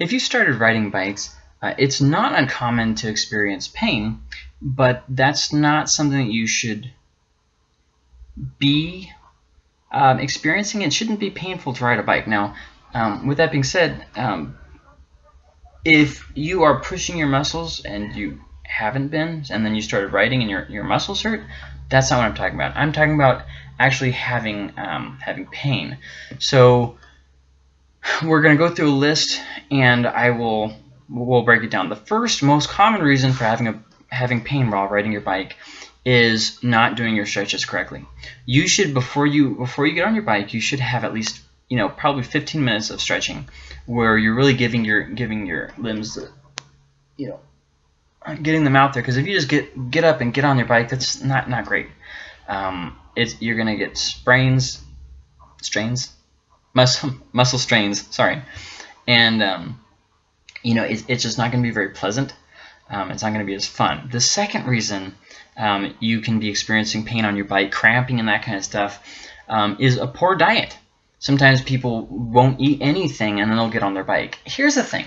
if you started riding bikes, uh, it's not uncommon to experience pain, but that's not something that you should be um, experiencing. It shouldn't be painful to ride a bike. Now, um, with that being said, um, if you are pushing your muscles and you haven't been, and then you started riding and your, your muscles hurt, that's not what I'm talking about. I'm talking about actually having um, having pain. So we're going to go through a list, and I will we'll break it down. The first most common reason for having a having pain while riding your bike is not doing your stretches correctly. You should before you before you get on your bike, you should have at least you know probably 15 minutes of stretching where you're really giving your giving your limbs the, you know getting them out there because if you just get get up and get on your bike that's not not great um, it's you're gonna get sprains strains muscle muscle strains sorry. And um, you know it's, it's just not gonna be very pleasant. Um, it's not gonna be as fun. The second reason um, you can be experiencing pain on your bike cramping and that kind of stuff um, is a poor diet. Sometimes people won't eat anything and then they'll get on their bike. Here's the thing.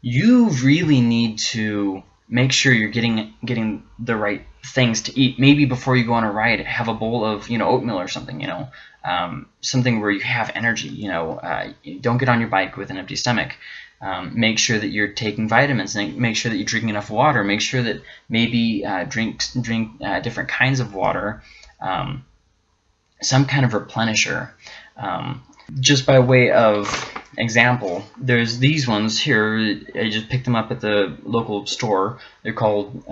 You really need to make sure you're getting getting the right things to eat. Maybe before you go on a ride, have a bowl of you know oatmeal or something. You know, um, something where you have energy. You know, uh, don't get on your bike with an empty stomach. Um, make sure that you're taking vitamins. Make sure that you're drinking enough water. Make sure that maybe uh, drink drink uh, different kinds of water. Um, some kind of replenisher. Um, just by way of example, there's these ones here. I just picked them up at the local store. They're called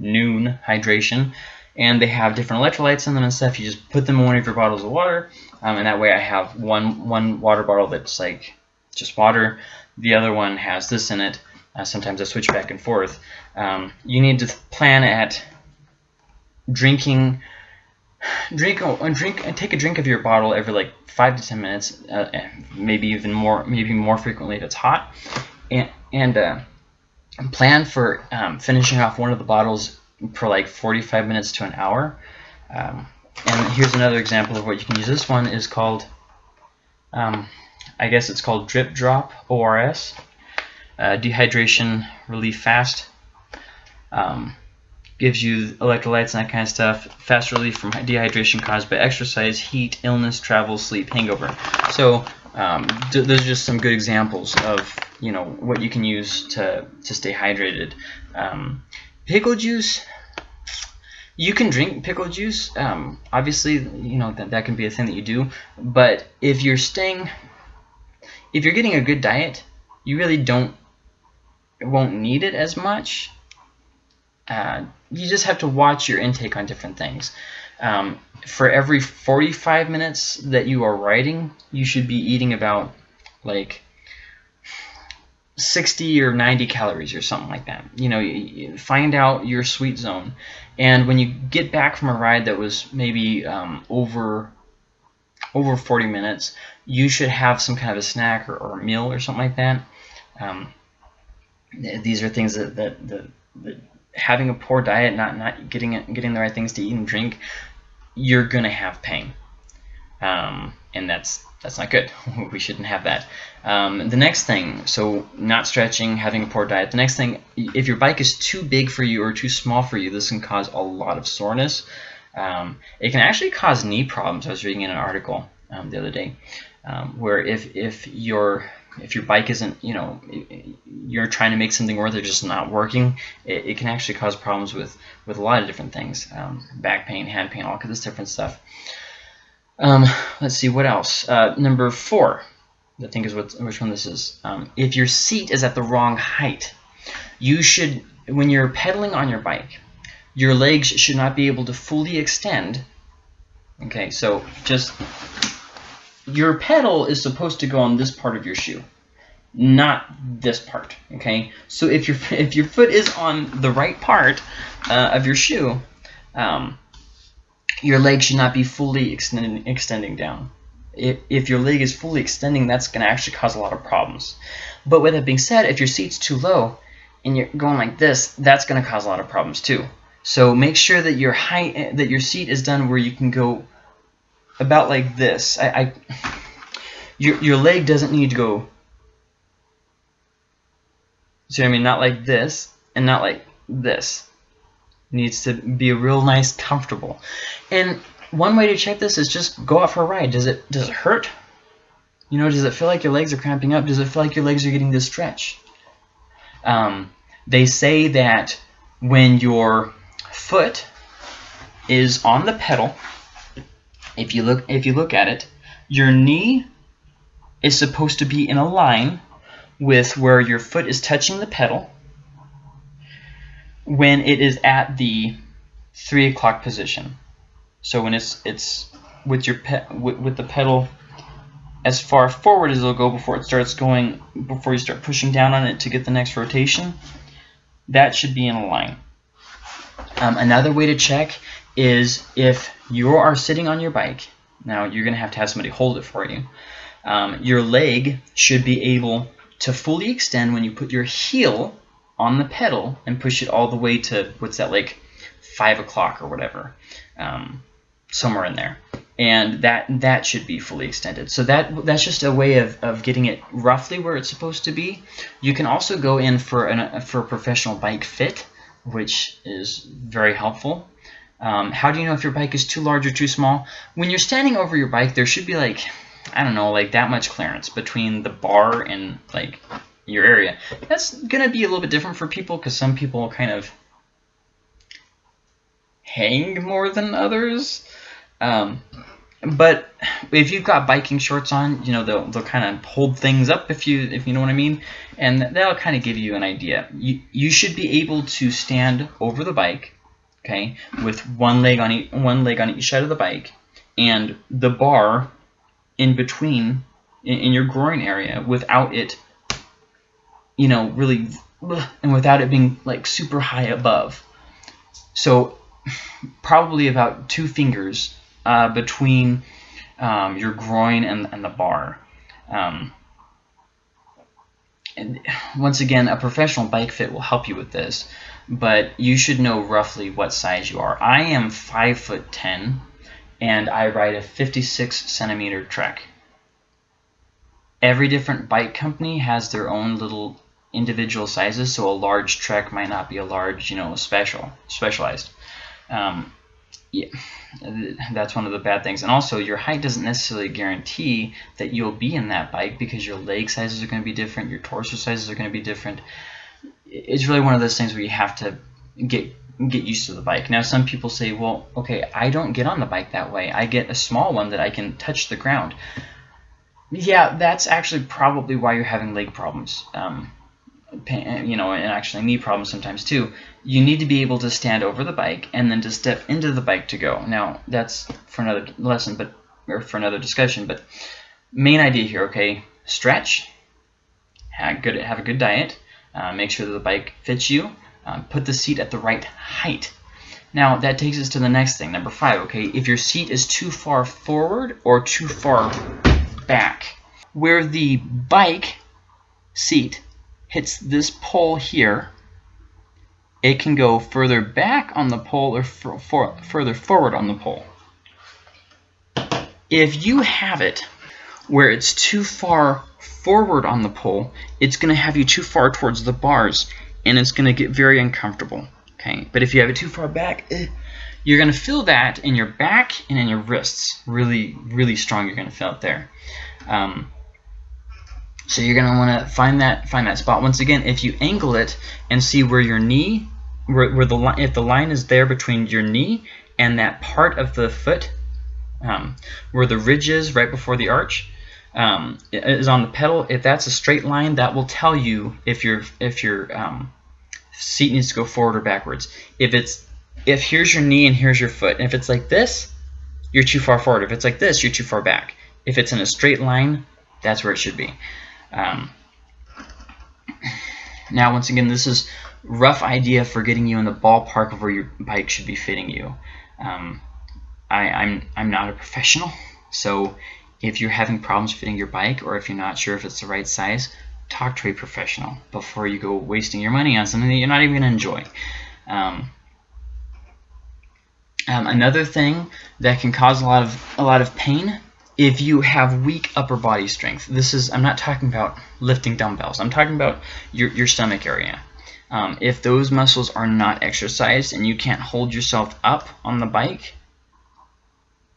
Nuun Hydration, and they have different electrolytes in them and stuff. You just put them in one of your bottles of water, um, and that way I have one one water bottle that's like just water. The other one has this in it. Uh, sometimes I switch back and forth. Um, you need to plan at drinking drink a drink and take a drink of your bottle every like five to ten minutes, uh, maybe even more, maybe more frequently if it's hot, and and uh, plan for um, finishing off one of the bottles for like 45 minutes to an hour. Um, and here's another example of what you can use. This one is called, um, I guess it's called Drip Drop ORS, uh, Dehydration Relief Fast. Um, gives you electrolytes and that kind of stuff, fast relief from dehydration caused by exercise, heat, illness, travel, sleep, hangover. So um, those are just some good examples of you know what you can use to to stay hydrated. Um, pickle juice. You can drink pickle juice. Um, obviously, you know that that can be a thing that you do. But if you're staying, if you're getting a good diet, you really don't won't need it as much. Uh, you just have to watch your intake on different things. Um, for every 45 minutes that you are writing, you should be eating about like 60 or 90 calories or something like that. You know, find out your sweet zone. And when you get back from a ride that was maybe um, over over 40 minutes, you should have some kind of a snack or, or a meal or something like that. Um, these are things that, that, that, that having a poor diet, not not getting getting the right things to eat and drink, you're gonna have pain, um, and that's that's not good. we shouldn't have that. Um, the next thing, so not stretching, having a poor diet. The next thing, if your bike is too big for you or too small for you, this can cause a lot of soreness. Um, it can actually cause knee problems. I was reading in an article um, the other day um, where if if your if your bike isn't, you know, you're trying to make something work, they're just not working, it, it, can actually cause problems with, with a lot of different things. Um, back pain, hand pain, all of different stuff. Um, let's see, what else? Uh, number four, I think is what, which one this is. Um, if your seat is at the wrong height, you should, when you're pedaling on your bike, your legs should not be able to fully extend. Okay, so just your pedal is supposed to go on this part of your shoe, not this part. Okay, so if your if your foot is on the right part uh, of your shoe, um, your leg should not be fully extending extending down. If, if your leg is fully extending, that's going to actually cause a lot of problems. But with that being said, if your seat's too low and you're going like this, that's going to cause a lot of problems too. So make sure that your height, that your seat is done where you can go about like this. I, I your, your leg doesn't need to go See what I mean? Not like this and not like this. It needs to be real nice, comfortable. And one way to check this is just go out for a ride. Does it does it hurt? You know, does it feel like your legs are cramping up? Does it feel like your legs are getting this stretch? Um, they say that when your foot is on the pedal, if you look if you look at it, your knee is supposed to be in a line with where your foot is touching the pedal when it is at the three o'clock position. So when it's it's with your pe with, with the pedal as far forward as it'll go before it starts going before you start pushing down on it to get the next rotation, that should be in a line. Um, another way to check is if you are sitting on your bike. Now you're going to have to have somebody hold it for you. Um, your leg should be able to fully extend when you put your heel on the pedal and push it all the way to what's that like five o'clock or whatever, um, somewhere in there. And that that should be fully extended. So that that's just a way of, of getting it roughly where it's supposed to be. You can also go in for an for a professional bike fit, which is very helpful. Um, how do you know if your bike is too large or too small? When you're standing over your bike, there should be like I don't know, like that much clearance between the bar and like your area. That's gonna be a little bit different for people because some people kind of hang more than others. Um, but if you've got biking shorts on, you know they'll they'll kind of hold things up if you if you know what I mean, and that'll kind of give you an idea. You you should be able to stand over the bike, okay, with one leg on each one leg on each side of the bike, and the bar in between in, in your groin area without it, you know, really, and without it being like super high above. So probably about two fingers uh, between um, your groin and, and the bar. Um, and once again, a professional bike fit will help you with this, but you should know roughly what size you are. I am 5 foot 10 and I ride a 56 centimeter Trek. Every different bike company has their own little individual sizes, so a large Trek might not be a large, you know, special, specialized. Um, yeah, that's one of the bad things. And also, your height doesn't necessarily guarantee that you'll be in that bike because your leg sizes are going to be different, your torso sizes are going to be different. It's really one of those things where you have to get get used to the bike. Now, some people say, well, okay, I don't get on the bike that way. I get a small one that I can touch the ground. Yeah, that's actually probably why you're having leg problems. Um, you know, and actually knee problems sometimes too. You need to be able to stand over the bike and then to step into the bike to go. Now, that's for another lesson, but or for another discussion. But main idea here, okay, stretch, have, good, have a good diet, uh, make sure that the bike fits you, um, put the seat at the right height. Now, that takes us to the next thing, number five, okay? If your seat is too far forward or too far back, where the bike seat hits this pole here, it can go further back on the pole or for, for, further forward on the pole. If you have it where it's too far forward on the pole, it's going to have you too far towards the bars and it's going to get very uncomfortable. Okay, But if you have it too far back, eh, you're going to feel that in your back and in your wrists. Really, really strong you're going to feel it there. Um, so you're going to want to find that find that spot. Once again, if you angle it and see where your knee, where, where the line, if the line is there between your knee and that part of the foot, um, where the ridge is right before the arch, um, is on the pedal. If that's a straight line, that will tell you if your if your um, seat needs to go forward or backwards. If it's if here's your knee and here's your foot, and if it's like this, you're too far forward. If it's like this, you're too far back. If it's in a straight line, that's where it should be. Um, now, once again, this is rough idea for getting you in the ballpark of where your bike should be fitting you. Um, I, I'm I'm not a professional, so if you're having problems fitting your bike or if you're not sure if it's the right size, talk to a professional before you go wasting your money on something that you're not even going to enjoy. Um, um, another thing that can cause a lot of a lot of pain if you have weak upper body strength, this is, I'm not talking about lifting dumbbells, I'm talking about your, your stomach area. Um, if those muscles are not exercised and you can't hold yourself up on the bike,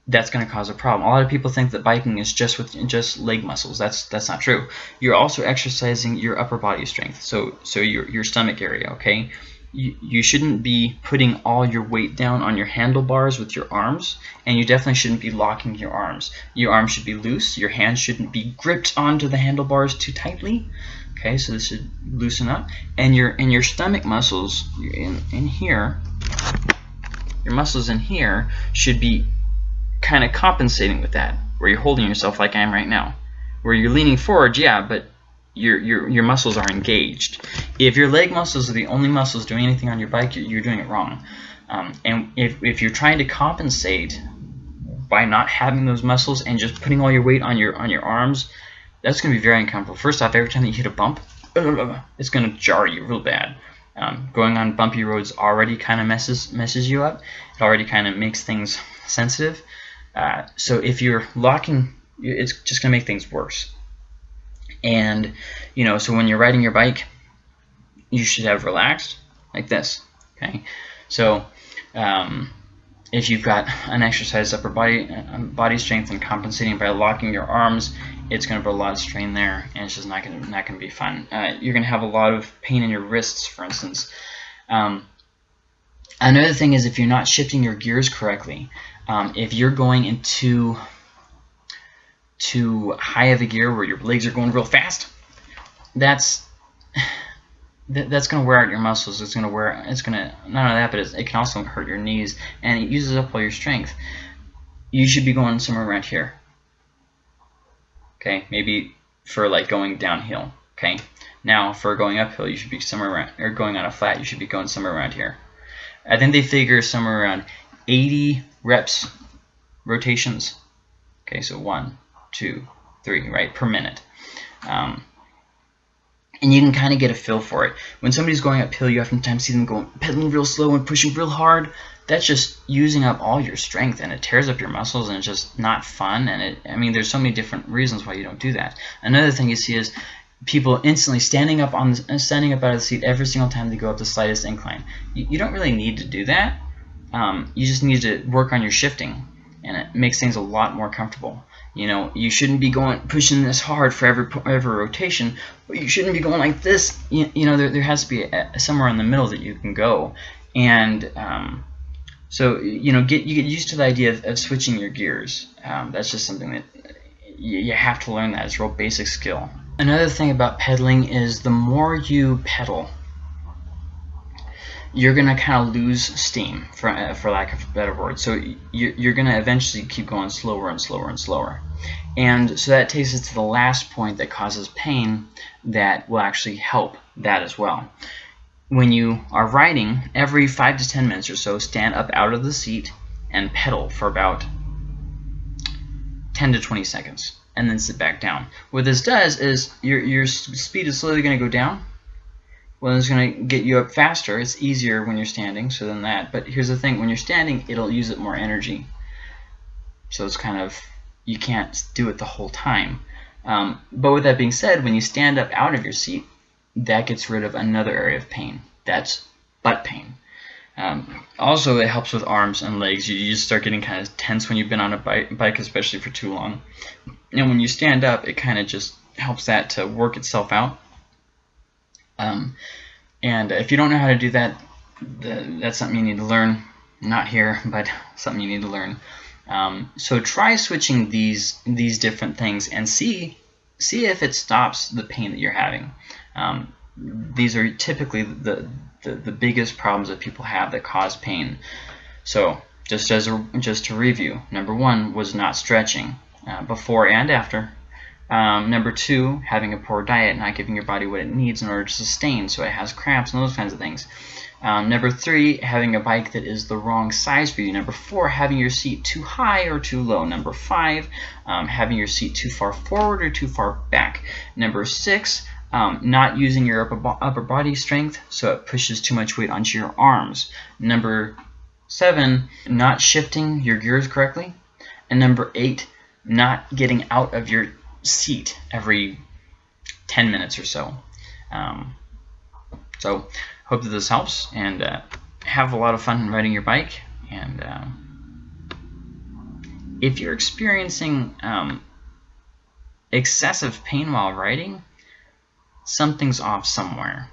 that's going to cause a problem. A lot of people think that biking is just with just leg muscles. That's that's not true. You're also exercising your upper body strength, so so your your stomach area. Okay, you, you shouldn't be putting all your weight down on your handlebars with your arms, and you definitely shouldn't be locking your arms. Your arms should be loose. Your hands shouldn't be gripped onto the handlebars too tightly. Okay, so this should loosen up, and your and your stomach muscles in in here. Your muscles in here should be kind of compensating with that, where you're holding yourself like I am right now. Where you're leaning forward, yeah, but your, your, your muscles are engaged. If your leg muscles are the only muscles doing anything on your bike, you're, you're doing it wrong. Um, and if, if you're trying to compensate by not having those muscles and just putting all your weight on your on your arms, that's going to be very uncomfortable. First off, every time that you hit a bump, it's going to jar you real bad. Um, going on bumpy roads already kind of messes messes you up. It already kind of makes things sensitive. Uh, so if you're locking, it's just going to make things worse. And, you know, so when you're riding your bike, you should have relaxed like this, okay? So um, if you've got an exercise upper body uh, body strength and compensating by locking your arms, it's going to put a lot of strain there, and it's just not going to not going to be fun. Uh, you're going to have a lot of pain in your wrists, for instance. Um, another thing is if you're not shifting your gears correctly, um, if you're going into too high of a gear where your legs are going real fast, that's that's going to wear out your muscles. It's going to wear. It's going to not only that, but it can also hurt your knees, and it uses up all your strength. You should be going somewhere around here. Okay, maybe for like going downhill. Okay, now for going uphill, you should be somewhere around, or going on a flat, you should be going somewhere around here. I think they figure somewhere around 80 reps rotations. Okay, so one, two, three, right, per minute. Um, and you can kind of get a feel for it. When somebody's going uphill, you oftentimes see them going pedaling real slow and pushing real hard. That's just using up all your strength, and it tears up your muscles, and it's just not fun. And it, I mean, there's so many different reasons why you don't do that. Another thing you see is people instantly standing up on standing up out of the seat every single time they go up the slightest incline. You, you don't really need to do that. Um, you just need to work on your shifting, and it makes things a lot more comfortable. You know, you shouldn't be going pushing this hard for every every rotation, but you shouldn't be going like this. You, you know, there, there has to be a, somewhere in the middle that you can go, and um, so you know, get you get used to the idea of, of switching your gears. Um, that's just something that you, you have to learn. That it's a real basic skill. Another thing about pedaling is the more you pedal, you're going to kind of lose steam, for, uh, for lack of a better word. So you're, you're going to eventually keep going slower and slower and slower. And so that takes us to the last point that causes pain that will actually help that as well. When you are riding, every 5 to 10 minutes or so, stand up out of the seat and pedal for about 10 to 20 seconds and then sit back down. What this does is your, your speed is slowly going to go down well, it's going to get you up faster. It's easier when you're standing, so than that. But here's the thing, when you're standing, it'll use up more energy. So it's kind of, you can't do it the whole time. Um, but with that being said, when you stand up out of your seat, that gets rid of another area of pain. That's butt pain. Um, also, it helps with arms and legs. You, you just start getting kind of tense when you've been on a bike, bike, especially for too long. And when you stand up, it kind of just helps that to work itself out. Um, and if you don't know how to do that, the, that's something you need to learn. Not here, but something you need to learn. Um, so try switching these these different things and see see if it stops the pain that you're having. Um, these are typically the, the, the biggest problems that people have that cause pain. So just as a, just to review, number one was not stretching uh, before and after um, number two, having a poor diet, not giving your body what it needs in order to sustain, so it has cramps and those kinds of things. Um, number three, having a bike that is the wrong size for you. Number four, having your seat too high or too low. Number five, um, having your seat too far forward or too far back. Number six, um, not using your upper, bo upper body strength, so it pushes too much weight onto your arms. Number seven, not shifting your gears correctly. And number eight, not getting out of your seat every 10 minutes or so. Um, so hope that this helps and uh, have a lot of fun riding your bike. And um, if you're experiencing um, excessive pain while riding, something's off somewhere.